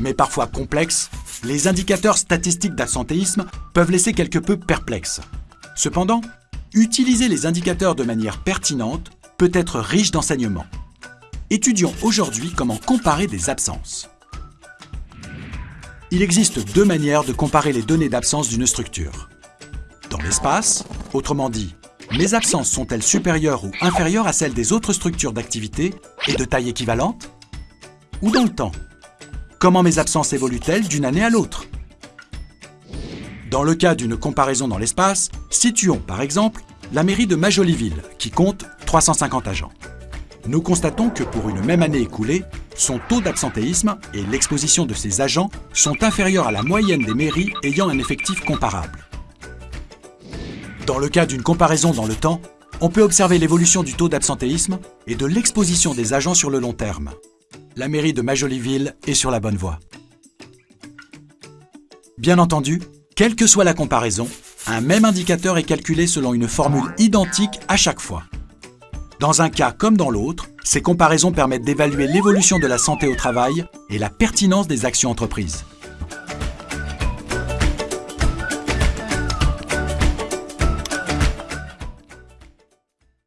Mais parfois complexes, les indicateurs statistiques d'absentéisme peuvent laisser quelque peu perplexes. Cependant, utiliser les indicateurs de manière pertinente peut être riche d'enseignements. Étudions aujourd'hui comment comparer des absences. Il existe deux manières de comparer les données d'absence d'une structure. Dans l'espace, autrement dit, mes absences sont-elles supérieures ou inférieures à celles des autres structures d'activité et de taille équivalente? Ou dans le temps Comment mes absences évoluent-elles d'une année à l'autre? Dans le cas d'une comparaison dans l'espace, situons par exemple la mairie de Majoliville, qui compte 350 agents. Nous constatons que pour une même année écoulée, son taux d'absentéisme et l'exposition de ses agents sont inférieurs à la moyenne des mairies ayant un effectif comparable. Dans le cas d'une comparaison dans le temps, on peut observer l'évolution du taux d'absentéisme et de l'exposition des agents sur le long terme. La mairie de Majoliville est sur la bonne voie. Bien entendu, quelle que soit la comparaison, un même indicateur est calculé selon une formule identique à chaque fois. Dans un cas comme dans l'autre, ces comparaisons permettent d'évaluer l'évolution de la santé au travail et la pertinence des actions entreprises.